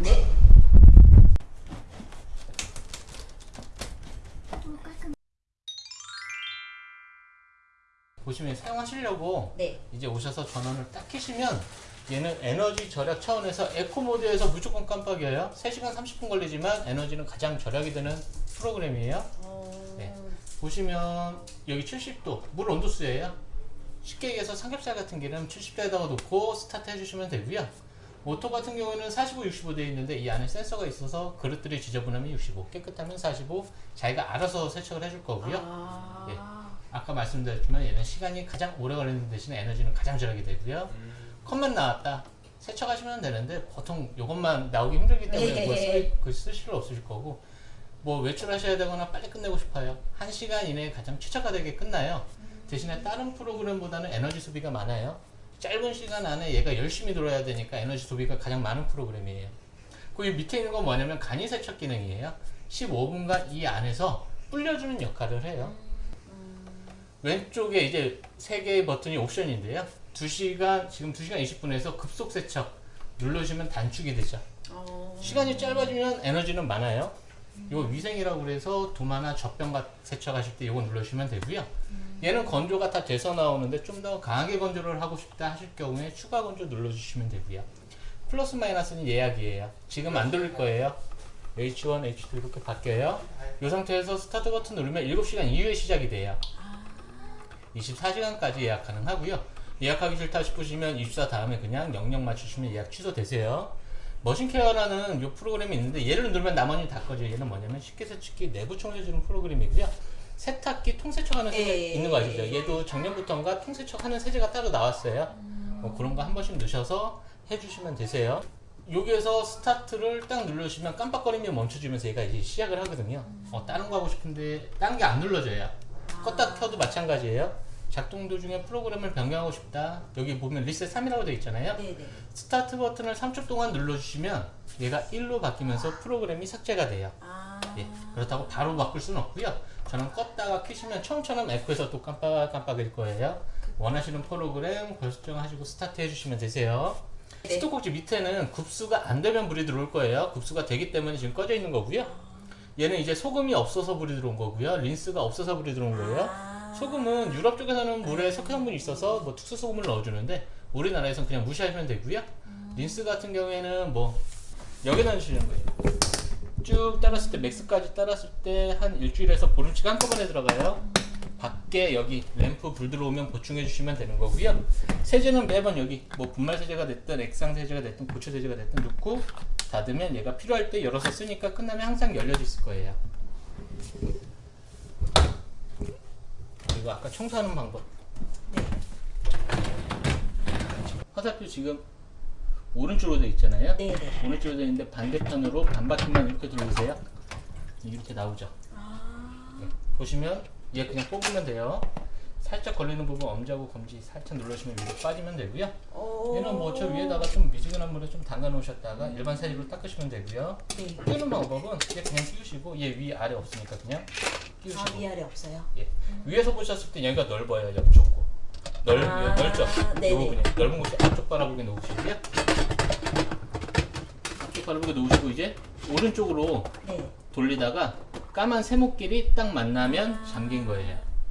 네. 보시면 사용하시려고 네. 이제 오셔서 전원을 딱 켜시면 얘는 에너지 절약 차원에서 에코 모드에서 무조건 깜빡여요 3시간 30분 걸리지만 에너지는 가장 절약이 되는 프로그램이에요 어... 네. 보시면 여기 70도 물 온도수예요 쉽게 얘기해서 삼겹살 같은 기름 70도에다가 놓고 스타트 해주시면 되고요 auto 같은 경우에는 45, 65 되어 있는데 이 안에 센서가 있어서 그릇들이 지저분하면 65 깨끗하면 45 자기가 알아서 세척을 해줄 거고요. 아... 예. 아까 말씀드렸지만 얘는 시간이 가장 오래 걸리는 대신에 에너지는 가장 절약이 되고요. 컵만 나왔다. 세척하시면 되는데 보통 이것만 나오기 힘들기 때문에 뭐 쓸, 그쓸 필요 없으실 거고 뭐 외출하셔야 되거나 빨리 끝내고 싶어요. 1시간 이내에 가장 최적화되게 끝나요. 대신에 다른 프로그램보다는 에너지 소비가 많아요 짧은 시간 안에 얘가 열심히 돌아야 되니까 에너지 소비가 가장 많은 프로그램이에요. 그 밑에 있는 건 뭐냐면 간이 세척 기능이에요. 15분간 이 안에서 불려주는 역할을 해요. 왼쪽에 이제 세 개의 버튼이 옵션인데요. 2시간 지금 2시간 20분에서 급속 세척 누르시면 단축이 되죠. 어... 시간이 짧아지면 에너지는 많아요 이거 위생이라고 그래서 도마나 젖병 세척하실 때 이거 누르시면 되고요. 얘는 건조가 다 돼서 나오는데 좀 더 강하게 건조를 하고 싶다 하실 경우에 추가 건조 눌러주시면 되고요. 플러스 마이너스는 예약이에요. 지금 안 돌릴 거예요. H1, H2 이렇게 바뀌어요. 이 상태에서 스타트 버튼 누르면 7시간 이후에 시작이 돼요. 24시간까지 예약 가능하고요. 예약하기 싫다 싶으시면 24 다음에 그냥 영영 맞추시면 예약 취소되세요 machine care라는 이 프로그램이 있는데 얘를 누르면 나머지 다 꺼져요 얘는 뭐냐면 식기 세척기 내부 청소해주는 프로그램이고요. 세탁기 통세척하는 세제 예, 있는 거 아시죠? 얘도 작년부터인가 통세척하는 세제가 따로 나왔어요. 뭐 그런 거 한 번씩 넣으셔서 해주시면 되세요. 여기에서 스타트를 딱 누르시면 깜빡거리면 멈춰주면서 얘가 이제 시작을 하거든요. 어, 다른 거 하고 싶은데 다른 게 안 눌러져요. 껐다 켜도 마찬가지예요 작동 도중에 프로그램을 변경하고 싶다. 여기 보면 리셋 3이라고 되어 있잖아요. 네네. 스타트 버튼을 3초 동안 눌러주시면 얘가 1로 바뀌면서 프로그램이 삭제가 돼요. 아... 예, 그렇다고 바로 바꿀 수는 없고요. 전원 껐다가 켜시면 처음처럼 eco에서 또 깜빡깜빡일 거예요. 원하시는 프로그램 결정하시고 스타트 해주시면 되세요. 네. 수도꼭지 밑에는 급수가 안 되면 불이 들어올 거예요. 급수가 되기 때문에 지금 꺼져 있는 거고요. 얘는 이제 소금이 없어서 불이 들어온 거고요. 린스가 없어서 불이 들어온 거예요. 아... 소금은 유럽 쪽에서는 물에 석회 성분이 있어서 뭐 특수 소금을 넣어주는데 우리나라에서는 그냥 무시하시면 되고요. 린스 같은 경우에는 뭐 여기다 넣으시는 거예요. 쭉 따랐을 때 맥스까지 따랐을 때 한 일주일에서 보름치가 한꺼번에 들어가요. 밖에 여기 램프 불 들어오면 보충해 주시면 되는 거고요. 세제는 매번 여기 뭐 분말 세제가 됐든 액상 세제가 됐든 고체 세제가 됐든 넣고 닫으면 얘가 필요할 때 열어서 쓰니까 끝나면 항상 열려져 있을 거예요 그리고 아까 청소하는 방법 네. 화살표 지금 오른쪽으로 되어 있잖아요 네 네. 오른쪽으로 되어 있는데 반대편으로 반바퀴만 이렇게 돌리세요 이렇게 나오죠 아... 네. 보시면 얘 그냥 뽑으면 돼요 살짝 걸리는 부분 엄지하고 검지 살짝 눌러주시면 위로 빠지면 되고요 오... 얘는 뭐 저 위에다가 좀 미지근한 물에 좀 담가 놓으셨다가 일반 세제로 닦으시면 되고요 네. 끼우는 방법은 얘 그냥 끼우시고 얘 위 아래 없으니까 그냥 끼우시고 아 위 아래 없어요? 예. 위에서 보셨을 때 여기가 넓어요 좁고 넓, 아, 넓죠? 네네. 넓은 곳이 앞쪽 바라보게 놓으시고요 앞쪽 바라보게 놓으시고 이제 오른쪽으로 네. 돌리다가 까만 세모끼리 딱 만나면 잠긴 거예요